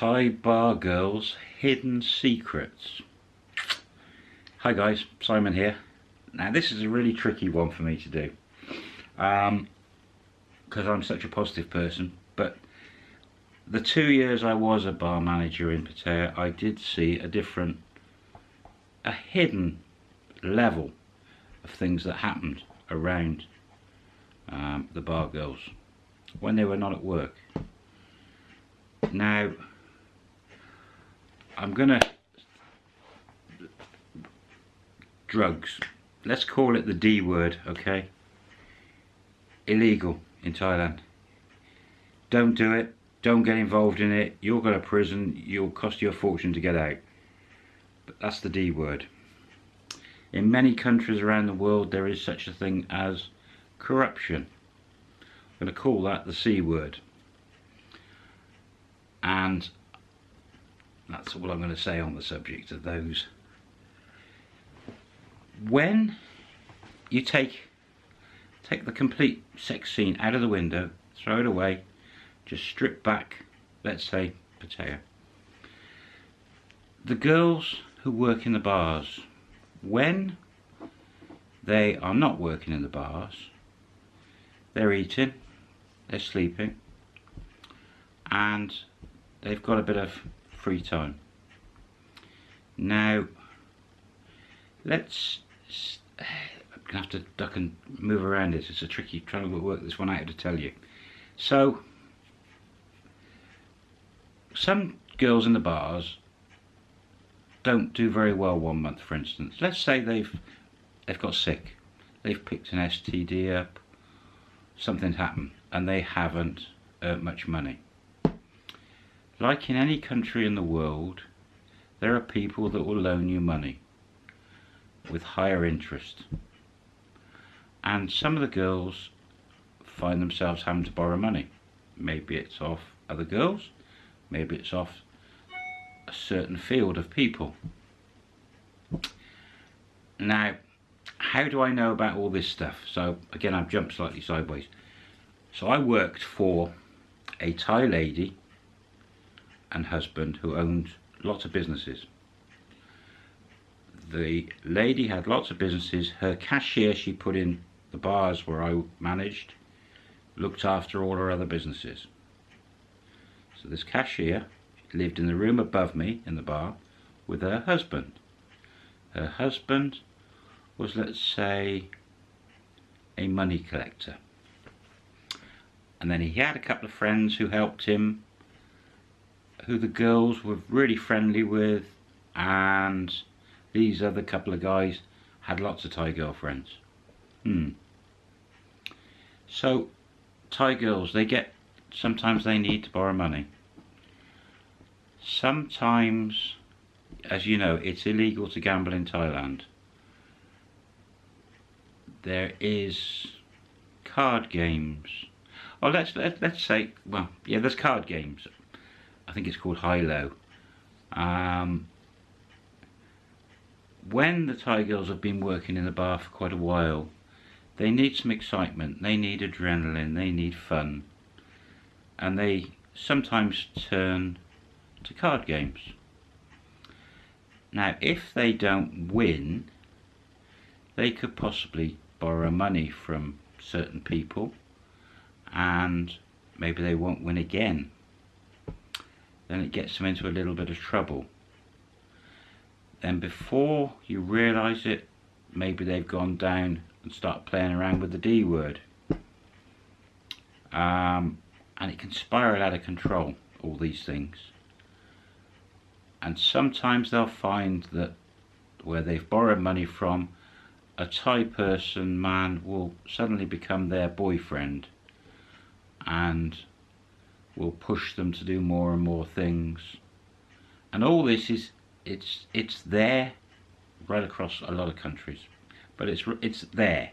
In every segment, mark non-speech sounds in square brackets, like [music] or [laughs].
Thai Bar Girls Hidden Secrets. Hi guys, Simon here. Now this is a really tricky one for me to do. Um, because I'm such a positive person, but the two years I was a bar manager in Pattaya, I did see a different, a hidden level of things that happened around um, the bar girls when they were not at work. Now, I'm gonna drugs. Let's call it the D word, okay? Illegal in Thailand. Don't do it. Don't get involved in it. You'll go to prison. You'll cost you a fortune to get out. But that's the D word. In many countries around the world there is such a thing as corruption. I'm going to call that the C word. And that's all I'm going to say on the subject of those. When you take take the complete sex scene out of the window, throw it away, just strip back, let's say, Pattaya. The girls who work in the bars, when they are not working in the bars, they're eating, they're sleeping, and they've got a bit of free time. Now, let's, I'm gonna have to duck and move around this. It's a tricky trying to work this one out to tell you. So, some girls in the bars don't do very well one month, for instance. Let's say they've they've got sick, they've picked an STD up, something's happened, and they haven't earned much money. Like in any country in the world, there are people that will loan you money with higher interest. And some of the girls find themselves having to borrow money. Maybe it's off other girls, maybe it's off a certain field of people. Now, how do I know about all this stuff? So again, I've jumped slightly sideways. So I worked for a Thai lady and husband who owned lots of businesses. The lady had lots of businesses. Her cashier she put in the bars where I managed looked after all her other businesses. So this cashier lived in the room above me in the bar with her husband. Her husband was, let's say, a money collector. And then he had a couple of friends who helped him who the girls were really friendly with and these other couple of guys had lots of Thai girlfriends. Hmm. So Thai girls, they get, sometimes they need to borrow money. Sometimes, as you know, it's illegal to gamble in Thailand. There is card games. Oh, let's let, let's say, well, yeah, there's card games I think it's called Hilo. Um, when the Thai girls have been working in the bar for quite a while, they need some excitement, they need adrenaline, they need fun. And they sometimes turn to card games. Now, if they don't win, they could possibly borrow money from certain people and maybe they won't win again then it gets them into a little bit of trouble. Then before you realise it, maybe they've gone down and start playing around with the D word. Um, and it can spiral out of control, all these things. And sometimes they'll find that where they've borrowed money from, a Thai person, man, will suddenly become their boyfriend. And will push them to do more and more things. And all this is, it's, it's there right across a lot of countries. But it's, it's there.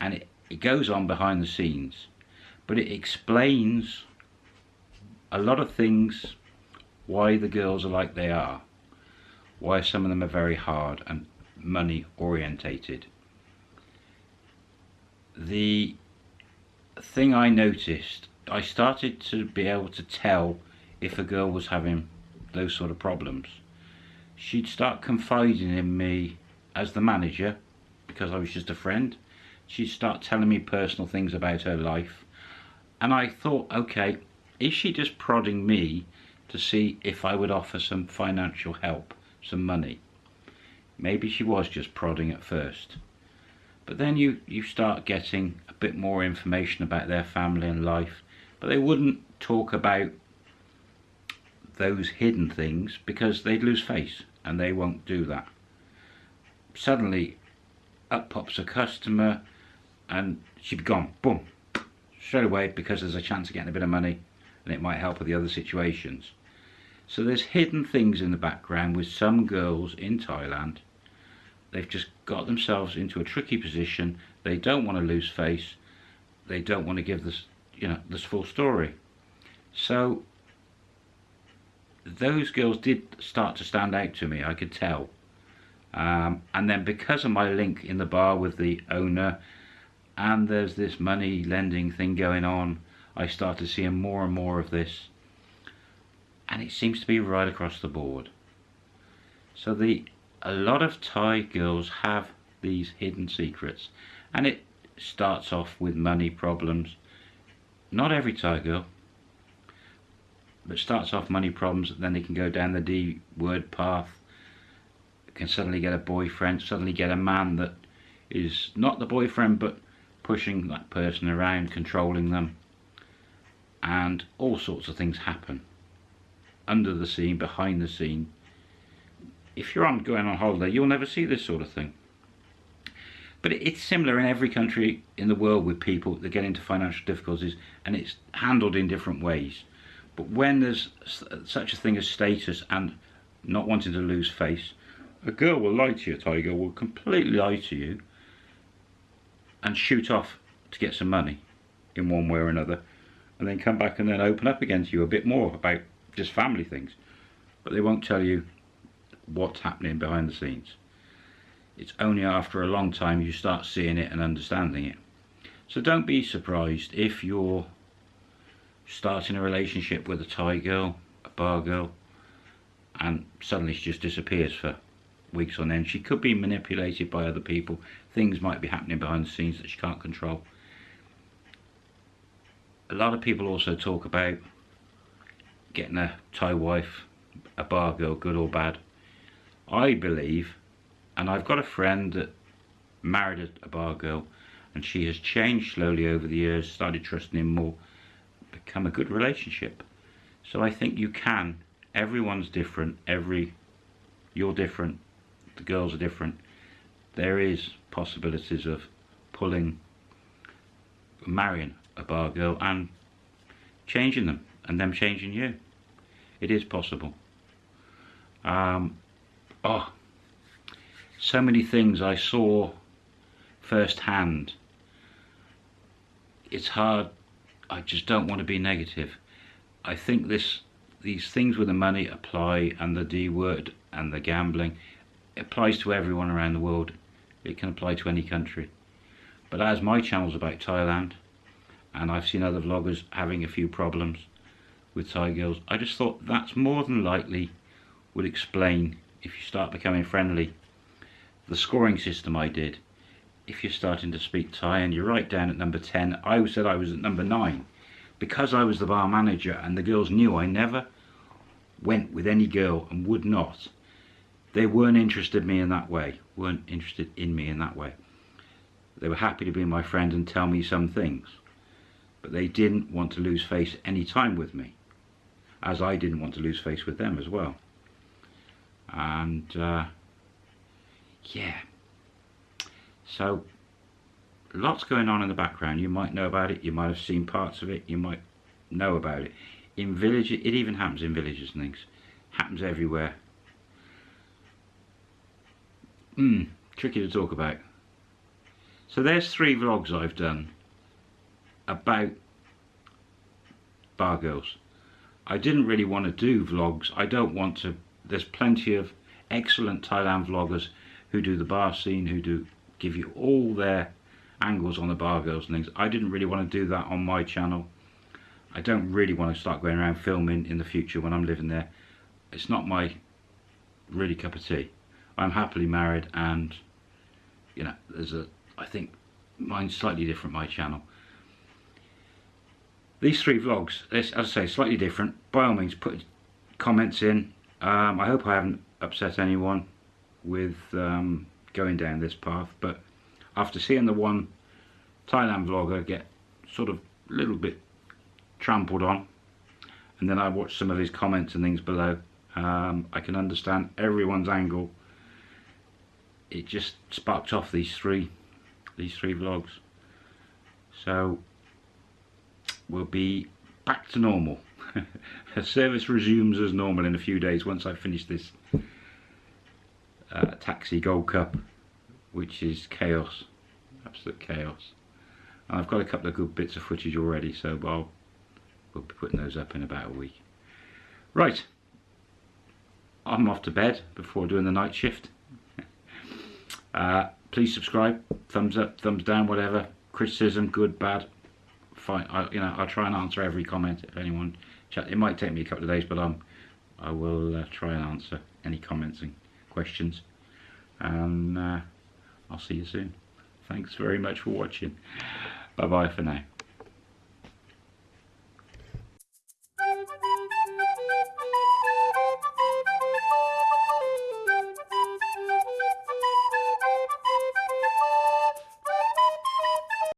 And it, it goes on behind the scenes. But it explains a lot of things why the girls are like they are. Why some of them are very hard and money orientated. The thing I noticed I started to be able to tell if a girl was having those sort of problems, she'd start confiding in me as the manager because I was just a friend. She'd start telling me personal things about her life. And I thought, okay, is she just prodding me to see if I would offer some financial help, some money? Maybe she was just prodding at first. But then you, you start getting a bit more information about their family and life. But they wouldn't talk about those hidden things because they'd lose face and they won't do that. Suddenly up pops a customer and she'd be gone, boom, straight away because there's a chance of getting a bit of money and it might help with the other situations. So there's hidden things in the background with some girls in Thailand. They've just got themselves into a tricky position. They don't want to lose face. They don't want to give this, you know, this full story. So those girls did start to stand out to me, I could tell. Um, and then because of my link in the bar with the owner, and there's this money lending thing going on, I started seeing more and more of this. And it seems to be right across the board. So the a lot of Thai girls have these hidden secrets. And it starts off with money problems. Not every Thai girl, but starts off money problems, then they can go down the D word path, can suddenly get a boyfriend, suddenly get a man that is not the boyfriend but pushing that person around, controlling them, and all sorts of things happen under the scene, behind the scene. If you're on going on holiday, you'll never see this sort of thing. But it's similar in every country in the world with people that get into financial difficulties, and it's handled in different ways. But when there's such a thing as status and not wanting to lose face, a girl will lie to you, a Thai girl will completely lie to you and shoot off to get some money in one way or another and then come back and then open up again to you a bit more about just family things. But they won't tell you what's happening behind the scenes. It's only after a long time you start seeing it and understanding it. So don't be surprised if you're starting a relationship with a Thai girl, a bar girl, and suddenly she just disappears for weeks on end. She could be manipulated by other people. Things might be happening behind the scenes that she can't control. A lot of people also talk about getting a Thai wife, a bar girl, good or bad. I believe, and I've got a friend that married a bar girl, and she has changed slowly over the years, started trusting him more, become a good relationship. So I think you can. Everyone's different. Every you're different. The girls are different. There is possibilities of pulling, marrying a bar girl and changing them and them changing you. It is possible. Um, oh, so many things I saw firsthand. It's hard I just don't want to be negative. I think this these things with the money apply and the D word and the gambling applies to everyone around the world. It can apply to any country. But as my channel's about Thailand and I've seen other vloggers having a few problems with Thai girls, I just thought that's more than likely would explain if you start becoming friendly. The scoring system I did if you're starting to speak Thai and you're right down at number 10, I said I was at number 9. Because I was the bar manager and the girls knew I never went with any girl and would not, they weren't interested in me in that way, weren't interested in me in that way. They were happy to be my friend and tell me some things, but they didn't want to lose face any time with me, as I didn't want to lose face with them as well. And uh, yeah, so lots going on in the background. You might know about it, you might have seen parts of it, you might know about it. In villages, it even happens in villages and things. Happens everywhere. Hmm, tricky to talk about. So there's three vlogs I've done about bar girls. I didn't really want to do vlogs. I don't want to. There's plenty of excellent Thailand vloggers who do the bar scene, who do give you all their angles on the bar girls and things. I didn't really want to do that on my channel. I don't really want to start going around filming in the future when I'm living there. It's not my really cup of tea. I'm happily married and you know there's a I think mine's slightly different my channel. These three vlogs, as I say, slightly different. By all means, put comments in. Um, I hope I haven't upset anyone with um, going down this path, but after seeing the one Thailand vlogger get sort of a little bit trampled on, and then I watched some of his comments and things below, um, I can understand everyone's angle. It just sparked off these three, these three vlogs. So we'll be back to normal. [laughs] Service resumes as normal in a few days once I finish this uh, Taxi Gold Cup, which is chaos, absolute chaos. And I've got a couple of good bits of footage already, so I'll we'll be putting those up in about a week. Right, I'm off to bed before doing the night shift. [laughs] uh, please subscribe, thumbs up, thumbs down, whatever. Criticism, good, bad, fine. I, you know, I'll try and answer every comment if anyone chat. It might take me a couple of days, but I'm, I will uh, try and answer any comments and questions. And uh, I'll see you soon. Thanks very much for watching. Bye bye for now.